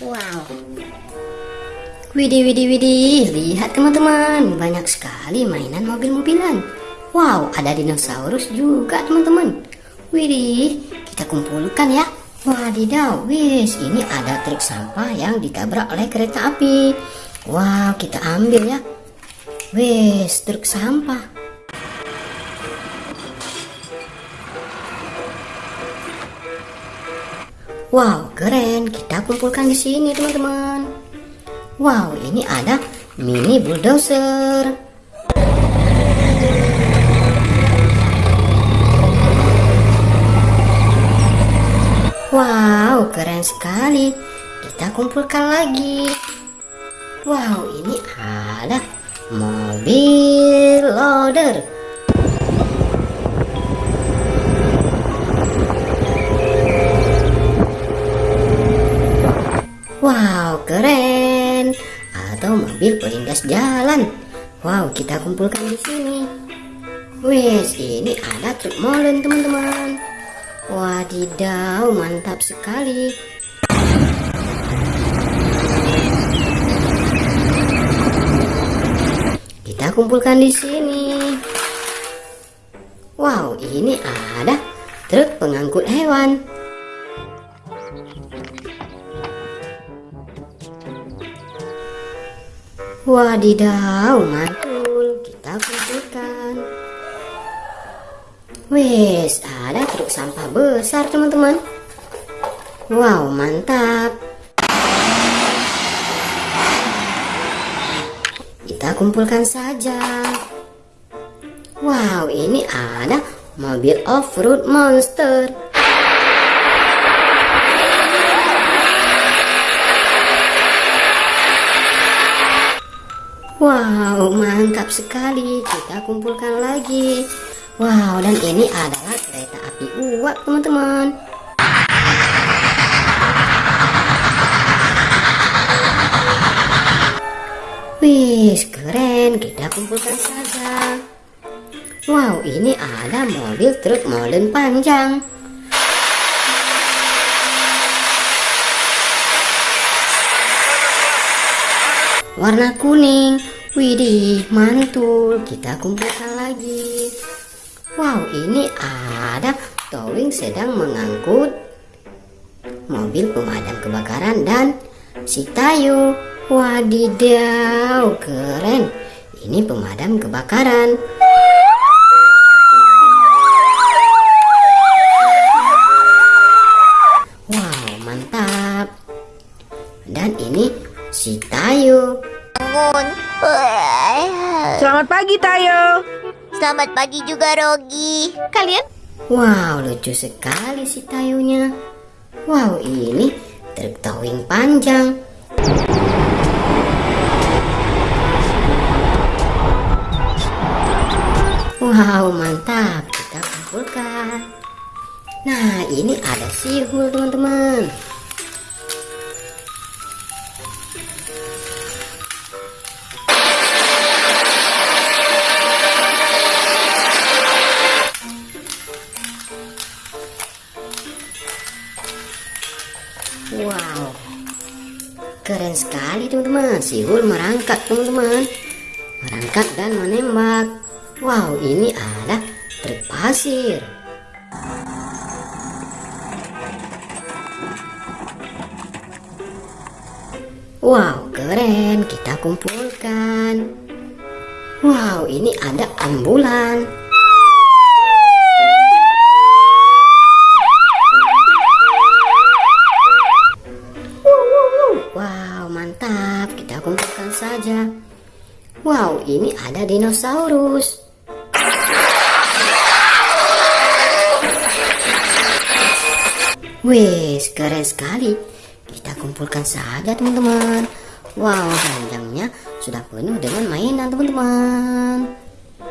Wow. Widih, widih, widih. Lihat teman-teman, banyak sekali mainan mobil-mobilan. Wow, ada dinosaurus juga teman-teman. Widih, kita kumpulkan ya. Wadidaw, wis, ini ada truk sampah yang ditabrak oleh kereta api. Wow, kita ambil ya. Wis, truk sampah. Wow, keren. Kita kumpulkan di sini, teman-teman. Wow, ini ada mini bulldozer. Wow, keren sekali. Kita kumpulkan lagi. Wow, ini ada mobil loader. Mobil pelindas jalan. Wow, kita kumpulkan di sini. Wes, ini ada truk molen, teman-teman. Wadidaw, mantap sekali. Kita kumpulkan di sini. Wow, ini ada truk pengangkut hewan. Wadidaw, mantul. Kita kumpulkan. Wes, ada truk sampah besar, teman-teman. Wow, mantap. Kita kumpulkan saja. Wow, ini ada mobil off-road monster. Wow, mantap sekali. Kita kumpulkan lagi. Wow, dan ini adalah kereta api uap, teman-teman. Wih, keren. Kita kumpulkan saja. Wow, ini ada mobil truk molen panjang. warna kuning. Widih, mantul. Kita kumpulkan lagi. Wow, ini ada towing sedang mengangkut mobil pemadam kebakaran dan si Tayo. Wadidaw, keren. Ini pemadam kebakaran. Wow, mantap. Dan ini si Tayo. Bangun. Selamat pagi, Tayo. Selamat pagi juga, Rogi. Kalian? Wow, lucu sekali si Tayonya. Wow, ini truk towing panjang. Wow, mantap. Kita kumpulkan. Nah, ini ada sihul, teman-teman. Keren sekali teman-teman. Sihul merangkak teman-teman, merangkak dan menembak. Wow, ini ada truk pasir. Wow, keren. Kita kumpulkan. Wow, ini ada ambulan. Ini ada dinosaurus. Wes, keren sekali. Kita kumpulkan saja, teman-teman. Wow, panjangnya sudah penuh dengan mainan, teman-teman.